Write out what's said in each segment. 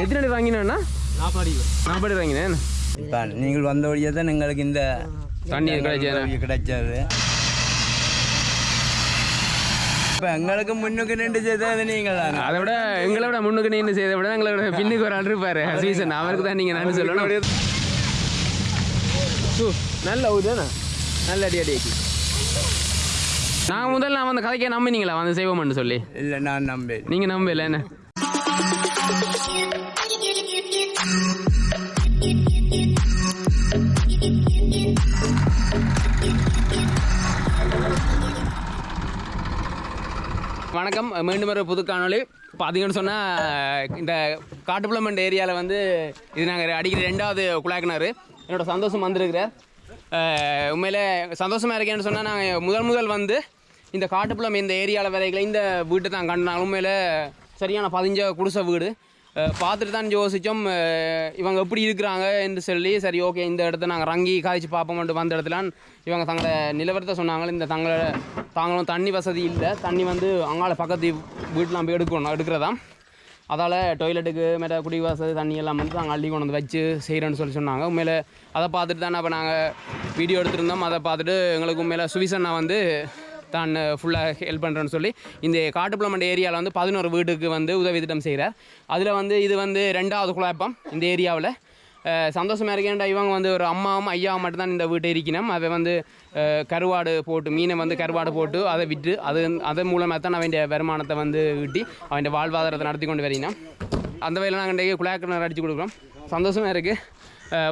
எத்தனை அடி. வாங்கினேன்னா நாற்பது நாற்பது வாங்கினேன். இப்போ நீங்கள் வந்த வழியாக தான் எங்களுக்கு இந்த தண்ணீர் கிடைச்சது. கிடைச்சது. இப்போ எங்களுக்கு முன்னுக்கு நின்று செய்தது நீங்கள் தானே? அதை விட எங்களை விட முன்னுக்கு நின்று செய்த விட எங்களை விட பின்னுக்கு ஒரு ஆள் இருப்பாரு. சீசன். அவருக்கு தான் நீங்கள் நன்றி சொல்லணும். சு, நல்ல ஊதுதானே நல்ல அடி அடி நான் முதல்ல நான் வந்து கதைக்க நம்பினீங்களா? வந்து செய்வோம்னு சொல்லி. இல்லை நான் நம்பேன் நீங்கள் நம்பல என்ன? வணக்கம். மீண்டும் ஒரு புது காணொலி பார்த்தீங்கன்னு சொன்னால் இந்த காட்டுப்புளமண்ட் ஏரியாவில் வந்து இது நாங்கள் அடிக்கிற ரெண்டாவது குழாக்கினார் என்னோட சந்தோஷம் வந்திருக்கிறார். உண்மையில் உண்மையிலே சந்தோஷமாக இருக்கேன்னு சொன்னால் நாங்கள் முதல் முதல் வந்து இந்த காட்டுப்புளம் இந்த ஏரியாவில் வரைகளை இந்த வீட்டை தான் கண்டாங்க உண்மையில் சரியான பதிஞ்ச குடிசை வீடு. பார்த்துட்டு தான் யோசித்தோம் இவங்க எப்படி இருக்கிறாங்க என்று சொல்லி சரி ஓகே இந்த இடத்த நாங்கள் ரங்கி காய்ச்சி பார்ப்போம்ட்டு வந்த இடத்துல இவங்க தங்களை நிலவரத்தை சொன்னாங்க இந்த தங்களை தாங்களும் தண்ணி வசதி இல்லை. தண்ணி வந்து அங்கால பக்கத்து வீட்டில் போய் எடுக்கணும் எடுக்கிறதா? அதால் டொய்லெட்டுக்கு மேலே குடி வசதி தண்ணி எல்லாம் வந்து நாங்கள் அள்ளி கொண்டு வந்து வச்சு செய்கிறேன்னு சொல்லி சொன்னாங்க. உண்மையில அதை பார்த்துட்டு தானே அப்போ நாங்கள் வீடியோ எடுத்திருந்தோம். அதை பார்த்துட்டு எங்களுக்கு உண்மையில சுவிசன்னா வந்து தான் ஃபுல்லாக ஹெல்ப் பண்ணுறேன்னு சொல்லி இந்த காட்டுப்புளமண்ட ஏரியாவில் வந்து பதினோரு வீட்டுக்கு வந்து உதவி திட்டம் செய்கிறார் அதில் வந்து இது வந்து ரெண்டாவது குழப்பம் இந்த ஏரியாவில். சந்தோஷமாக இருக்கேன்டா இவங்க வந்து ஒரு அம்மாவும் ஐயாவும் மட்டும்தான் இந்த வீட்டை இருக்கணும் அதை வந்து கருவாடு போட்டு மீனை வந்து கருவாடு போட்டு அதை விற்று அது அதன் மூலமாக தான் அவன் வருமானத்தை வந்து ஈட்டி அவன் வாழ்வாதாரத்தை நடத்தி கொண்டு வரினா அந்த வகையில் நாங்கள் இன்றைக்கு குழாக்கிணறு அடித்து கொடுக்குறோம். சந்தோஷமாக இருக்குது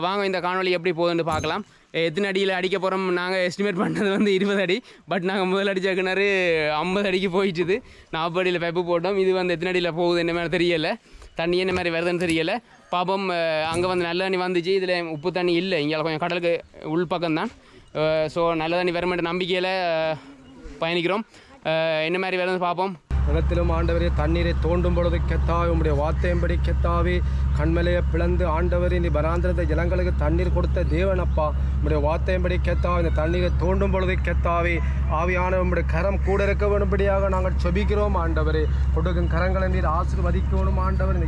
வாங்க இந்த காணொளி எப்படி போகுதுன்னு பார்க்கலாம். எத்தனை அடியில் அடிக்க போகிறோம் நாங்கள் எஸ்டிமேட் பண்ணது வந்து இருபது அடி. பட் நாங்கள் முதல் அடிச்ச கிணறு ஐம்பது அடிக்கு போயிடுச்சுது நாற்பது அடியில் பைப்பு போட்டோம். இது வந்து எத்தனை அடியில் போகுது என்ன மாதிரி தெரியலை. தண்ணி என்ன மாதிரி வருதுன்னு தெரியலை. பாப்போம் அங்கே வந்து நல்ல தண்ணி வந்துச்சு. இதில் உப்பு தண்ணி இல்லை. இங்கே கொஞ்சம் கடலுக்கு உள் பக்கம் தான் ஸோ நல்ல தண்ணி வருமென்ற நம்பிக்கையில் பயணிக்கிறோம். என்ன மாதிரி வருதுன்னு பார்ப்போம். நிலத்திலும் ஆண்டவரே தண்ணீரை தோண்டும் பொழுது கெத்தாவே உம்முடைய வார்த்தையின்படி கெத்தாவே. கண்மலையை பிளந்து ஆண்டவரே நீ பராந்திரத்த ஜனங்களுக்கு தண்ணீர் கொடுத்த தேவனப்பா. உம்முடைய வார்த்தையின்படி கெத்தாவே இந்த தண்ணீரை தோண்டும் பொழுது கெத்தாவே. ஆவியான உம்முடைய கரம் கூட இருக்க வேண்டும்படியாக நாங்கள் செபிக்கிறோம் ஆண்டவரே. கொடுக்கும் கரங்களை நீர் ஆசிர்வதிக்கணும் ஆண்டவர்.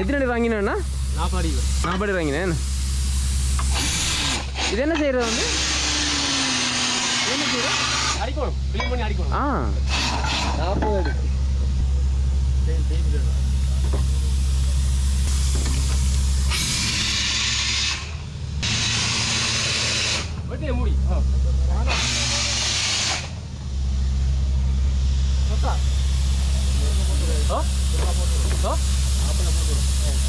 எத்தனை வாங்கினேன்னா? நாற்பது அடி. வாங்கினேன். இது என்ன செய்கிறது வந்து? அடிக்கணும். க்ளீன் பண்ணி அடிக்கணும். ஆ. நாற்பது வெட்டிய மூடி. ஆ.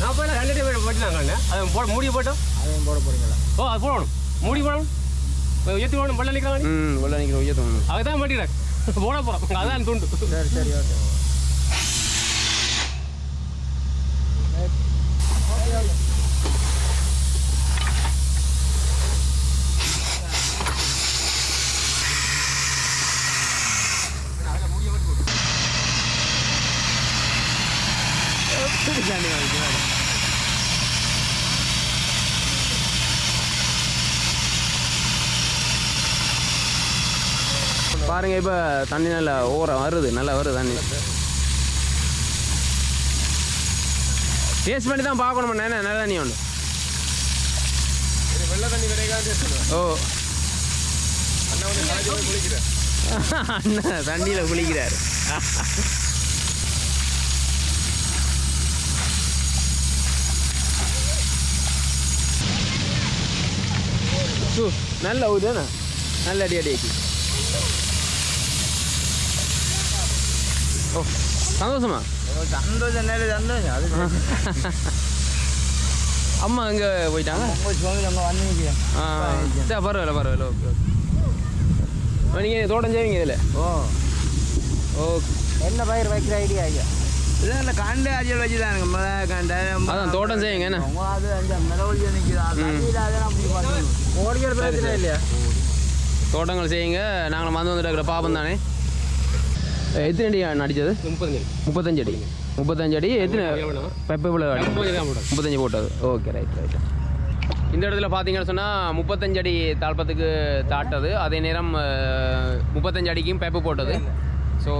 நாற்பது ரெண்டு அடி வெட்டினாங்க அதை போட மூடி போட்டோம் அதையும் போட போறீங்களா? ஓ அது போடணும். மூடி போடணும். எத்தி போடணும். பள்ள நிற்கிறாங்க ம் உள்ள நிற்கிற உயர்த்தம் அதை தான் மாட்டிக்கிறாங்க போட போகிறோம் அதான் துண்டு. சரி சரி ஓகே. பிடிக்காண்டி வாங்கிக்கலாம் பாருங்க இப்போ தண்ணி நல்லா ஓரம் வருது நல்லா வருது தண்ணி. டேஸ்ட் பண்ணி தான் பார்க்கணும் என்ன நல்ல தண்ணி ஒன்று வெள்ளை தண்ணி கிடைக்காது ஓ. அண்ணா தண்ணியில் குளிக்கிறார். சு, நல்ல ஊதுதானே நல்ல அடி அடி அடி ஓ சந்தோஷமா சந்தோஷம் நல்ல சந்தோஷம் அது அம்மா எங்கே போயிட்டாங்க ஆ சரி பரவாயில்ல பரவாயில்ல ஓகே ஓகே நீங்கள் தோட்டம் செய்வீங்க இதில் ஓ ஓகே என்ன பயிர் வைக்கிற ஐடியா ஐயா இல்லை இல்லை கண்டு அஜல் வச்சு மிளகா கண்டு. அதான் தோட்டம் செய்யுங்க என்ன? அது அந்த மிளவழி நிற்கிது பிரச்சனை இல்லையா? தோட்டங்கள் செய்யுங்க. நாங்கள் வந்து வந்துட்டு இருக்கிற பாப்பம் தானே? எத்தனை அடி அடித்தது முப்பது முப்பத்தஞ்சு அடி. முப்பத்தஞ்சு அடி. எத்தனை? பெப்பை இவ்வளோ அடி? முப்பத்தஞ்சு போட்டது. ஓகே ரைட் ரைட் இந்த இடத்துல பார்த்தீங்கன்னு சொன்னால் முப்பத்தஞ்சு அடி தாழ்ப்பத்துக்கு தாட்டது. அதே நேரம் முப்பத்தஞ்சு அடிக்கும் பெப்பு போட்டது. So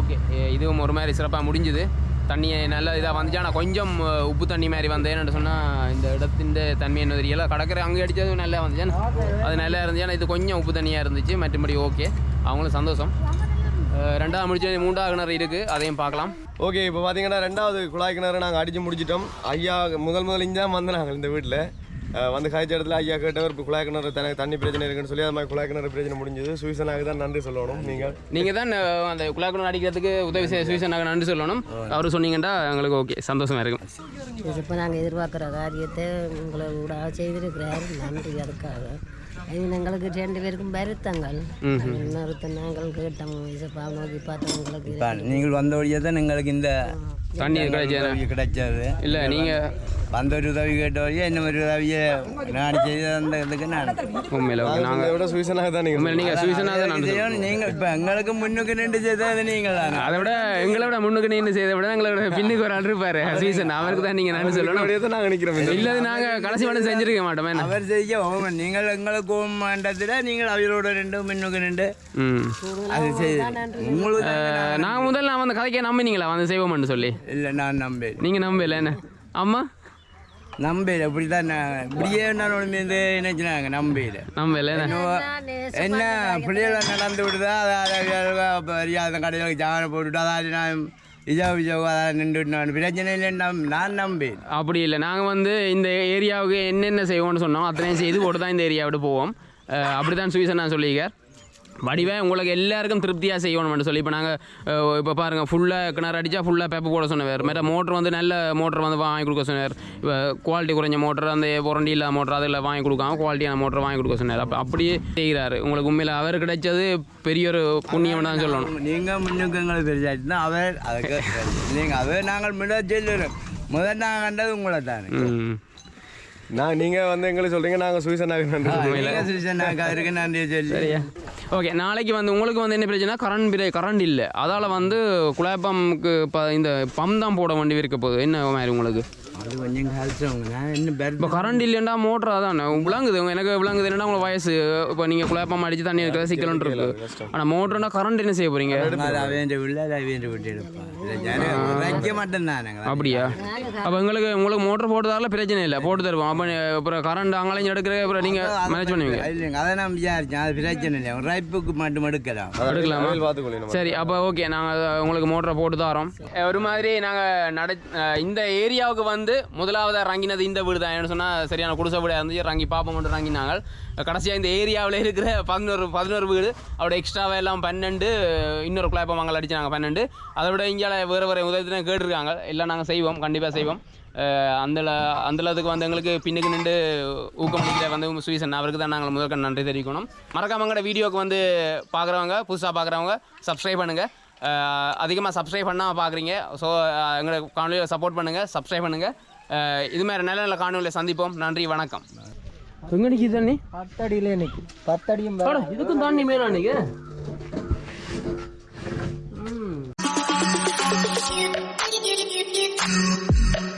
okay. இதுவும் ஒரு மாதிரி சிறப்பாக முடிஞ்சுது. தண்ணி நல்ல இதாக வந்துச்சு. ஆனால் கொஞ்சம் உப்பு தண்ணி மாதிரி வந்தேன்னு சொன்னால் இந்த இடத்தின் தன்மை என்ன தெரியல கடற்கரை அங்கே அடித்தது நல்லா வந்துச்சு அது நல்லா இருந்துச்சு. ஆனால் இது கொஞ்சம் உப்பு தண்ணியாக இருந்துச்சு. மற்றபடி ஓகே. அவங்களும் சந்தோஷம். ரெண்டாவது முடிச்சு மூன்றாவது கிணறு இருக்குது அதையும் பார்க்கலாம். ஓகே இப்போ பார்த்தீங்கன்னா ரெண்டாவது குழாய் கிணறு நாங்கள் அடித்து முடிச்சிட்டோம். ஐயா முதல் முதல் இங்கே தான் வந்து நாங்கள் இந்த வீட்டில் வந்து காய்ச்ச இடத்துல ஐயா கேட்டவர் இப்போ குழாய் கிணறு தனக்கு தண்ணி பிரச்சனை இருக்குன்னு சொல்லி அது மாதிரி குழாய் கிணறு பிரச்சனை முடிஞ்சது. சுவிசனாக தான் நன்றி சொல்லணும் நீங்கள் நீங்கள் தான் அந்த குழாக்குடன் அடிக்கிறதுக்கு உதவி செய்ய சுவிசனாக நன்றி சொல்லணும். அவர் சொன்னீங்கன்னா எங்களுக்கு ஓகே சந்தோஷமாக இருக்கும். இப்போ நாங்கள் எதிர்பார்க்குற காரியத்தை உங்களை கூட செய்திருக்கிறார் நன்றி அதுக்காக. எங்களுக்கு ரெண்டு பேருக்கும் வருத்தங்கள். இன்னொருத்த நாங்கள் கேட்டோம் இசப்பா நோக்கி பார்த்தோம் உங்களுக்கு இப்போ நீங்கள் வந்த வழியாக தான் எங்களுக்கு இந்த தண்ணி கிடைச்சது கிடைச்சது? இல்லை நீங்கள் வந்த ஒரு உதவி கேட்ட வழியாக என்ன ஒரு உதவியை நான் செய்து தந்ததுக்கு நான் உண்மையில் ஓகே நாங்கள் விட சுவிசனாக தான் நீங்கள் நீங்கள் சுவிசனாக தான். செய்யணும். நீங்கள் இப்போ எங்களுக்கு முன்னுக்கு நின்று செய்தது நீங்கள் தானே அதை விட எங்களை விட முன்னுக்கு நின்று செய்த விட எங்களை விட பின்னுக்கு ஒரு ஆள் இருப்பாரு சுவிசன் அவருக்கு தான் நீங்கள் நன்றி சொல்லணும் அப்படியே தான் நாங்கள் நிற்கிறோம் இல்லது நாங்கள் கடைசி மட்டும் செஞ்சிருக்க மாட்டோமே அவர் செய்ய நீங்கள் எங்களுக்கு மண்டத்தில் நீங்கள் அவரோட ரெண்டு முன்னுக்கு நின்று அது செய்து உங்களுக்கு நான் முதல்ல நான் வந்து கதைக்க நம்பினீங்களா வந்து செய்வோம்னு சொல்லி இல்லை நான் நம்பேன் நீங்கள் நம்பல என்ன? அம்மா? நம்பேன் இப்படி தான் நான். இப்படியே நான் ஒன்று நினைச்சினாங்க நம்பேன் நம்பல என்ன? என்ன பிள்ளைகளை நடந்து விடுதா? அதாவது அந்த கடையில் ஜாமனை போட்டுவிட்டு அதாவது நான் விஜா விஜா அதாவது நின்றுட்டு நான் பிரச்சனை இல்லை நம் நான் நம்பேன் அப்படி இல்லை. நாங்கள் வந்து இந்த ஏரியாவுக்கு என்னென்ன செய்வோம்னு சொன்னோம். அத்தனையும் செய்து போட்டு தான் இந்த ஏரியாவிட்டு போவோம். அப்படி தான் சுவிசன் நான் சொல்லியிருக்கார். வடிவே உங்களுக்கு எல்லாருக்கும் திருப்தியாக செய்யணும்னு சொல்லி இப்போ நாங்கள் இப்போ பாருங்கள் ஃபுல்லாக கிணறு அடித்தா ஃபுல்லாக பேப்பர் போட சொன்னவர் மற்ற மோட்டர் வந்து நல்ல மோட்டர் வந்து வாங்கி கொடுக்க சொன்னார். இப்போ குவாலிட்டி குறைஞ்ச மோட்டர் அந்த புரண்டி இல்லாத மோட்டர் அதில் வாங்கி கொடுக்காம குவாலிட்டியான மோட்டர் வாங்கி கொடுக்க சொன்னார். அப்போ அப்படியே செய்கிறாரு உங்களுக்கு உண்மையில் அவர் கிடைச்சது பெரிய ஒரு புண்ணியம் தான் சொல்லணும். நீங்கள் முன்னுக்கு எங்களை பெரியாச்சுன்னா அவர் அதுக்கு நீங்கள் அவர் நாங்கள் முன்னாடி சொல்லுறோம். முதல் நாங்கள் கண்டது உங்களை தானே ம். நான் நீங்கள் வந்து எங்களுக்கு சொல்கிறீங்க நாங்கள் நீங்கள் சிறுசனாக்கா இருக்கு நன்றி சொல்லி. சரியா. ஓகே நாளைக்கு வந்து உங்களுக்கு வந்து என்ன பிரச்சனை கரண்ட் பிரே கரண்ட் இல்லை. அதால் வந்து குழாப்பம்க்கு இப்போ இந்த பம்ப் தான் போட வேண்டி இருக்க போகுது. என்ன மாதிரி உங்களுக்கு? அது கொஞ்சம் கஷ்டம் நான் இன்னும் இப்போ கரண்ட் இல்லைண்டா மோட்டர் அதானே? விளங்குது எனக்கு விளங்குது. என்னன்னா உங்களுக்கு வயசு? இப்போ நீங்கள் குழப்பம் அடித்து தண்ணி இருக்கிற சிக்கலன் இருக்கு. ஆனால் மோட்டர்னா கரண்ட் என்ன செய்ய போகிறீங்க அவன் உள்ள அது அவன் விட்டு எடுப்பான் வைக்க மாட்டேன் அப்படியா? அப்போ எங்களுக்கு உங்களுக்கு மோட்டர் போட்டதால பிரச்சனை இல்லை. போட்டு தருவோம். அப்போ அப்புறம் கரண்ட் அங்கேயும் எடுக்கிற அப்புறம் நீங்கள் மேனேஜ் பண்ணுவீங்க. இல்லைங்க. அதை நான் விசாரிச்சேன். அது பிரச்சனை இல்லை ரைப்புக்கு மட்டும் எடுக்கலாம். எடுக்கலாமா. சரி அப்போ ஓகே நாங்கள் உங்களுக்கு மோட்டரை போட்டு தரோம். ஒரு மாதிரி நாங்கள் நட இந்த ஏரியாவுக்கு வந்து முதலாவதாக இறங்கினது இந்த வீடு தான். ஏன்னு சொன்னால் சரியான குடிசை வீடாக இருந்துச்சு. இறங்கி பார்ப்போம் மட்டும் இறங்கினாங்க கடைசியாக இந்த ஏரியாவில் இருக்கிற பதினோரு பதினோரு வீடு அவட எக்ஸ்ட்ராவாக எல்லாம் பன்னெண்டு இன்னொரு குழப்பம் மங்கள் அடிச்சாங்க பன்னெண்டு. அதை விட இங்கே வேறு வேறு உதவி கேட்டிருக்காங்க. எல்லாம் நாங்கள் செய்வோம் கண்டிப்பாக செய்வோம். அந்தள அந்த அந்தளவுக்கு வந்து எங்களுக்கு பின்னுக்கு நின்று ஊக்கமளிக்கிற வந்து சுயசன் அவருக்கு தான் நாங்கள் முதற்க நன்றி தெரிவிக்கணும். மறக்காம வீடியோவுக்கு வீடியோக்கு வந்து பார்க்குறவங்க புதுசாக பார்க்குறவங்க சப்ஸ்கிரைப் பண்ணுங்கள் அதிகமாக சப்ஸ்கிரைப் பண்ணால் பார்க்குறீங்க ஸோ எங்களை காணொலியை சப்போர்ட் பண்ணுங்கள் சப்ஸ்கிரைப் பண்ணுங்கள் இது மாதிரி நல்ல நல்ல காணொலியை சந்திப்போம். நன்றி வணக்கம். எங்கே நிற்கிது தண்ணி பத்தடியில் நிற்கும் பத்தடியும் இதுக்கும் தண்ணி மேலே நிற்க Thank you.